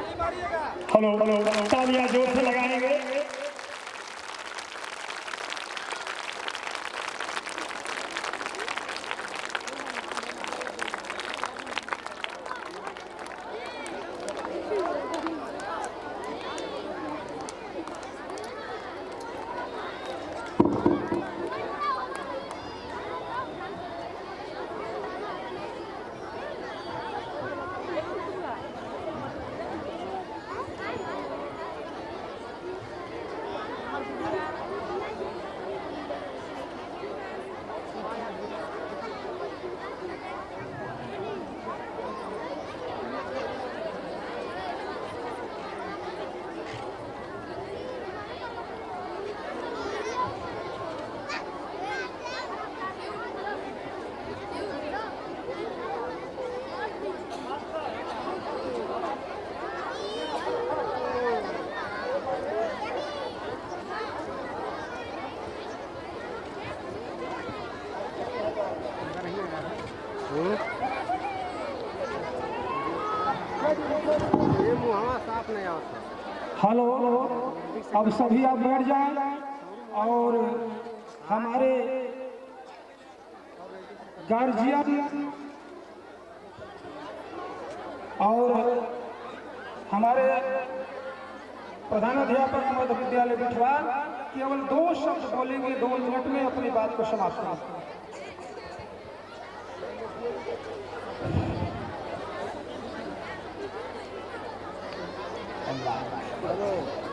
Hello hello तालियाँ ज़ोर से लगाएँगे। हेलो, अब सभी आप बैठ जाएँ और हमारे गार्जियन और हमारे प्रधानाध्यापक मध्य विद्यालय बिठवा केवल दो शब्द बोलेंगे, दो मिनट में अपनी बात को समाप्त Thank you.